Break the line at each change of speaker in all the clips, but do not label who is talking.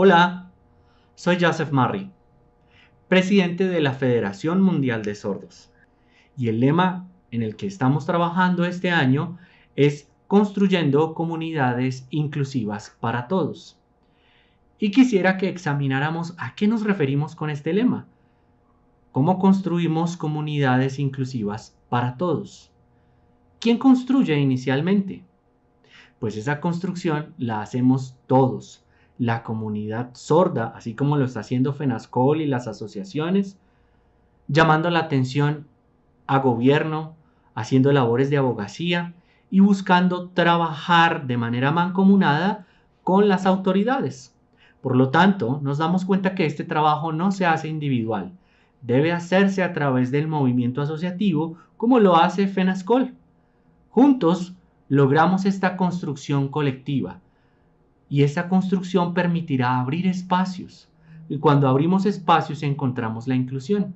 Hola, soy Joseph Murray, presidente de la Federación Mundial de Sordos. Y el lema en el que estamos trabajando este año es construyendo comunidades inclusivas para todos. Y quisiera que examináramos a qué nos referimos con este lema. ¿Cómo construimos comunidades inclusivas para todos? ¿Quién construye inicialmente? Pues esa construcción la hacemos todos la comunidad sorda, así como lo está haciendo FENASCOL y las asociaciones, llamando la atención a gobierno, haciendo labores de abogacía y buscando trabajar de manera mancomunada con las autoridades. Por lo tanto, nos damos cuenta que este trabajo no se hace individual, debe hacerse a través del movimiento asociativo como lo hace FENASCOL. Juntos logramos esta construcción colectiva, y esa construcción permitirá abrir espacios. Y cuando abrimos espacios encontramos la inclusión.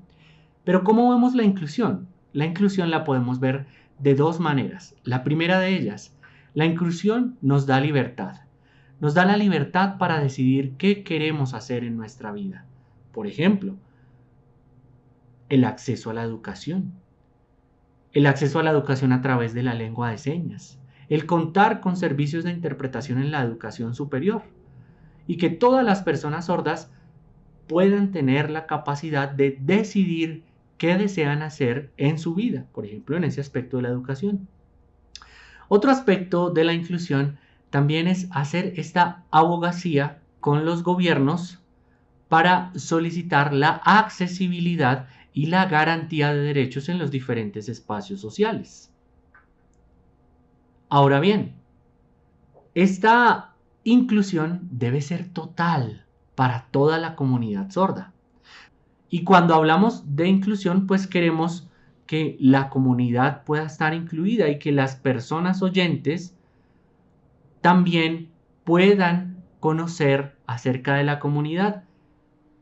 Pero ¿cómo vemos la inclusión? La inclusión la podemos ver de dos maneras. La primera de ellas, la inclusión nos da libertad. Nos da la libertad para decidir qué queremos hacer en nuestra vida. Por ejemplo, el acceso a la educación. El acceso a la educación a través de la lengua de señas el contar con servicios de interpretación en la educación superior y que todas las personas sordas puedan tener la capacidad de decidir qué desean hacer en su vida, por ejemplo, en ese aspecto de la educación. Otro aspecto de la inclusión también es hacer esta abogacía con los gobiernos para solicitar la accesibilidad y la garantía de derechos en los diferentes espacios sociales. Ahora bien, esta inclusión debe ser total para toda la comunidad sorda. Y cuando hablamos de inclusión, pues queremos que la comunidad pueda estar incluida y que las personas oyentes también puedan conocer acerca de la comunidad.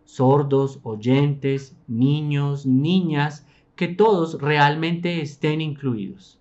Sordos, oyentes, niños, niñas, que todos realmente estén incluidos.